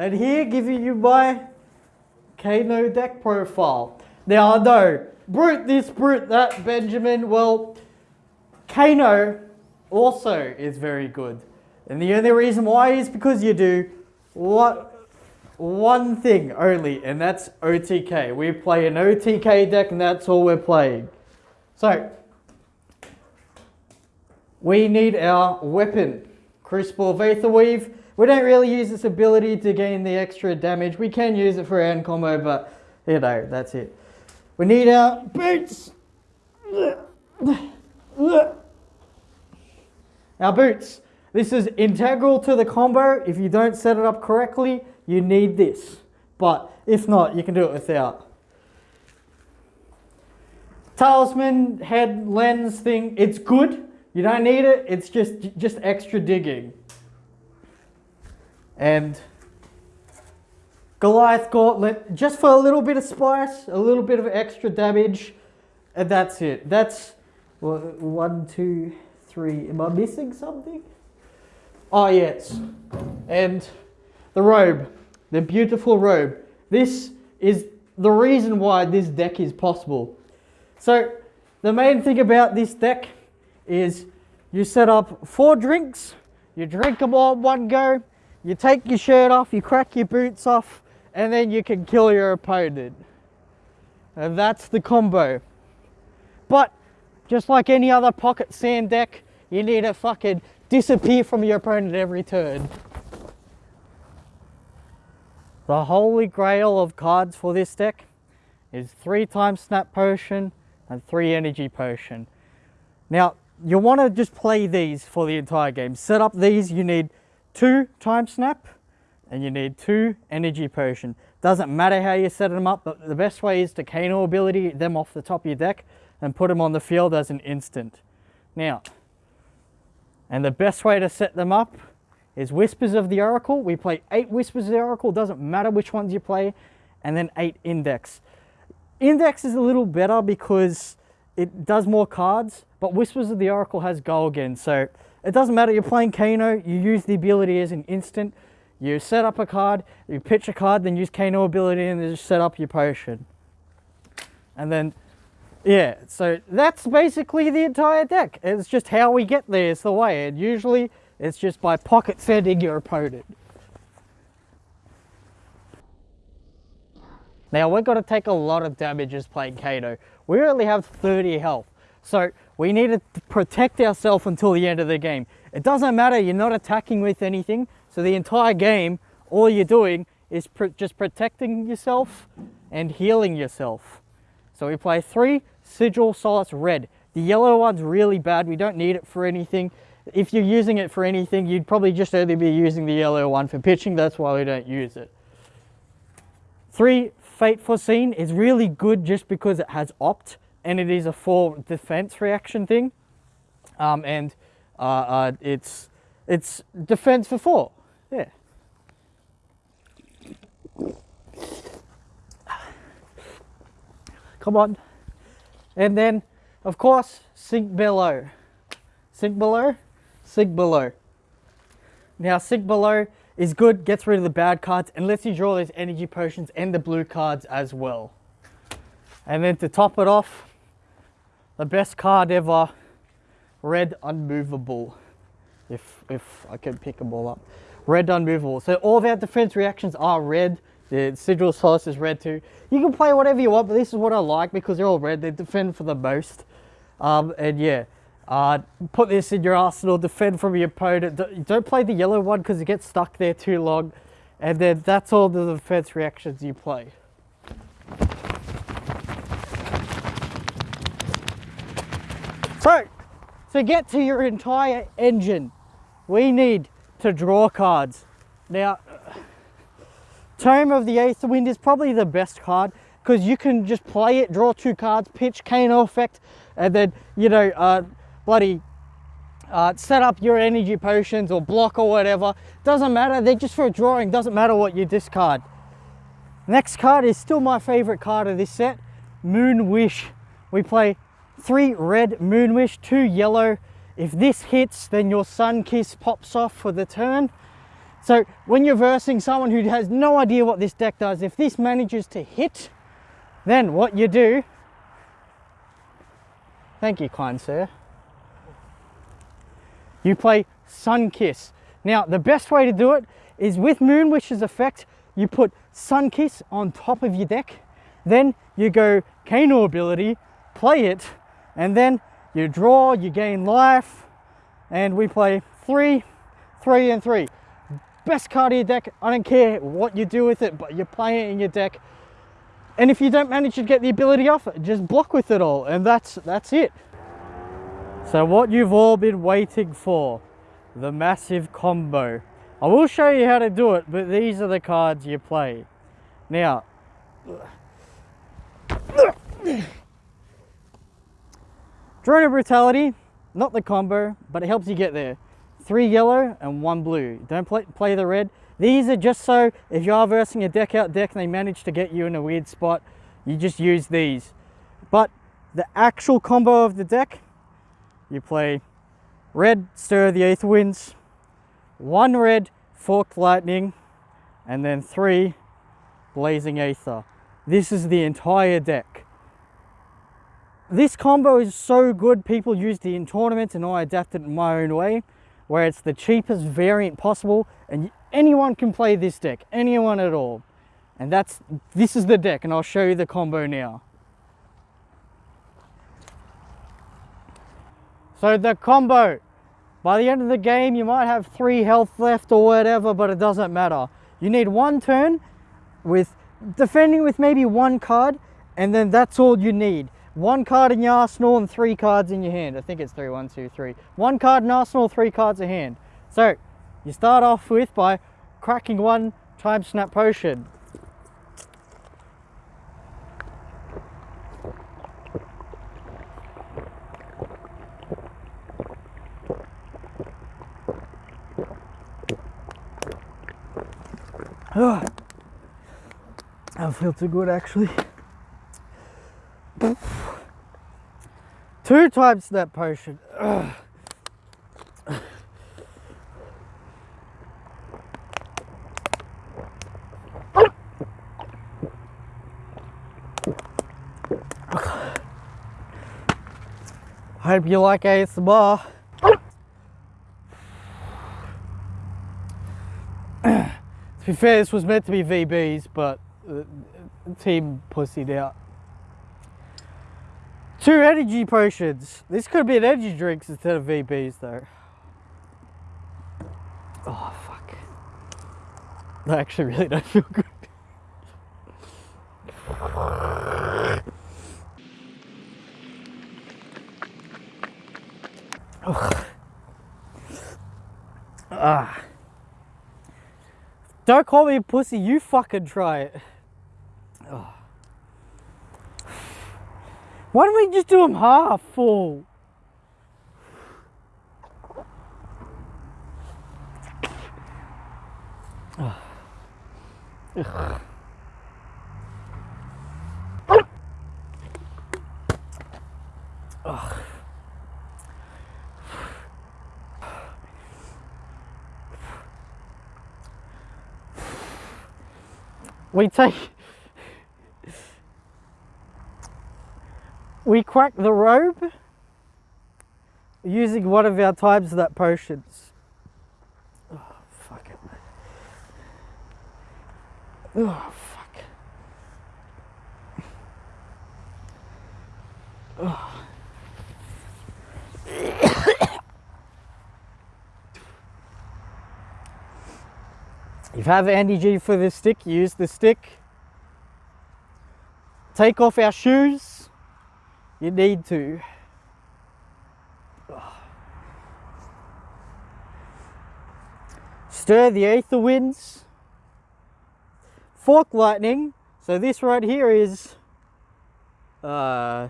And here giving you my Kano deck profile. Now I know, brute this, brute that, Benjamin. Well, Kano also is very good. And the only reason why is because you do what one thing only, and that's OTK. We play an OTK deck and that's all we're playing. So, we need our weapon. Crucible of Aether Weave. We don't really use this ability to gain the extra damage. We can use it for end combo, but you know, that's it. We need our boots. Our boots. This is integral to the combo. If you don't set it up correctly, you need this. But if not, you can do it without. Talismanic Lens thing, it's good. You don't need it. It's just just extra digging. And Goliath Gauntlet, just for a little bit of spice, a little bit of extra damage, and that's it. That's one, two, three. Am I missing something? Oh, yes. And the robe, the beautiful robe. This is the reason why this deck is possible. So, the main thing about this deck is you set up four drinks, you drink them all one go, you take your shirt off, you crack your boots off, and then you can kill your opponent. And that's the combo. But just like any other pocket sand deck, you need to fucking disappear from your opponent every turn. The holy grail of cards for this deck is three times snap potion and three energy potion. Now, you want to just play these for the entire game. Set up these, you need two time snap and you need two energy potion. Doesn't matter how you set them up, but the best way is to Kano ability them off the top of your deck and put them on the field as an instant. Now, and the best way to set them up is Whispers of the Oracle. We play eight Whispers of the Oracle, doesn't matter which ones you play, and then eight Index. Index is a little better because it does more cards, but Whispers of the Oracle has go again, so it doesn't matter, you're playing Kano, you use the ability as an instant, you set up a card, you pitch a card, then use Kano ability and then just set up your potion. And then yeah, so that's basically the entire deck. It's just how we get there is the way. And usually it's just by pocket sending your opponent. Now we're going to take a lot of damages playing Kano. We only have 30 health. So we need to protect ourselves until the end of the game. It doesn't matter, you're not attacking with anything. So the entire game, all you're doing is pr just protecting yourself and healing yourself. So we play three Sigil Solace Red. The yellow one's really bad. We don't need it for anything. If you're using it for anything, you'd probably just only be using the yellow one for pitching. That's why we don't use it. Three, Fate Foreseen is really good just because it has Opt and it is a full defense reaction thing. Um, and uh, uh, it's, it's defense for four. Yeah. Come on. And then, of course, sink below. Sink below, sink below. Now, sink below is good, gets rid of the bad cards, and lets you draw those energy potions and the blue cards as well. And then to top it off, the best card ever, red unmovable. If, if I can pick them all up. Red unmovable. So all our defense reactions are red. The Sigil Solace is red too. You can play whatever you want, but this is what I like because they're all red. They defend for the most. Um, and yeah, uh, put this in your arsenal, defend from your opponent. Don't play the yellow one because it gets stuck there too long. And then that's all the defense reactions you play. So, to get to your entire engine, we need to draw cards. Now, Tome of the Aether Wind is probably the best card because you can just play it, draw two cards, pitch Kano effect, and then, you know, uh, bloody uh, set up your energy potions or block or whatever. Doesn't matter, they're just for drawing, doesn't matter what you discard. Next card is still my favorite card of this set, Moon Wish. We play three red Moon Wish, two yellow. If this hits, then your Sun Kiss pops off for the turn. So when you're versing someone who has no idea what this deck does, if this manages to hit, then what you do, thank you kind sir, you play Sun Kiss. Now the best way to do it is with Moon Wish's effect, you put Sun Kiss on top of your deck, then you go Kano ability, play it, and then you draw, you gain life, and we play three, three, and three. Best card of your deck, I don't care what you do with it, but you play it in your deck. And if you don't manage to get the ability off, it, just block with it all, and that's that's it. So what you've all been waiting for, the massive combo. I will show you how to do it, but these are the cards you play. Now, Drone of Brutality, not the combo, but it helps you get there. Three yellow and one blue. Don't play, play the red. These are just so if you are versing a deck out deck and they manage to get you in a weird spot, you just use these. But the actual combo of the deck, you play red, Stir the Aether Winds, one red, Forked Lightning, and then three, Blazing Aether. This is the entire deck. This combo is so good, people used it in tournaments and I adapted it in my own way, where it's the cheapest variant possible and anyone can play this deck, anyone at all. And that's, this is the deck and I'll show you the combo now. So the combo, by the end of the game, you might have three health left or whatever, but it doesn't matter. You need one turn with defending with maybe one card and then that's all you need one card in your arsenal and three cards in your hand. I think it's three, one, two, three. One card in arsenal, three cards in hand. So you start off with by cracking one time snap potion. Oh, I feel too good actually. Two time snap potion. Ugh. Hope you like ASMR. to be fair, this was meant to be VBs, but the team pussied out. Two energy potions. This could be an energy drinks instead of VBs though. Oh fuck. I actually really don't feel good. Ah. Don't call me a pussy, you fucking try it. Why don't we just do them half full? Ugh. Ugh. We take we crack the robe using one of our time snap potions. Oh, fuck it. Oh, fuck. Oh. if you have Anti-G for the stick, use the stick. Take off our shoes you need to. Stir the aether winds. Fork lightning. So this right here is uh,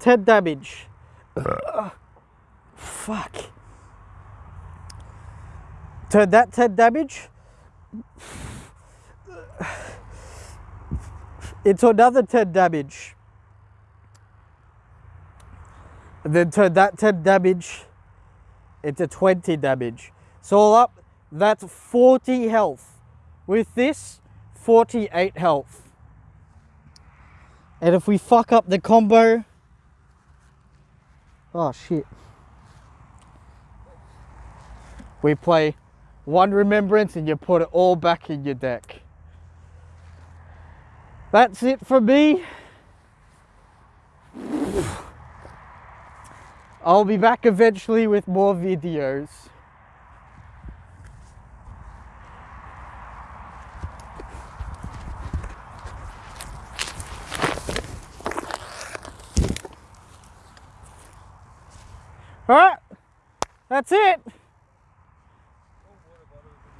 10 damage. fuck. Turn that 10 damage into another 10 damage. and then turn that 10 damage into 20 damage. So all up, that's 40 health. With this, 48 health. And if we fuck up the combo, oh shit. We play one remembrance and you put it all back in your deck. That's it for me. I'll be back eventually with more videos. Alright, that's it.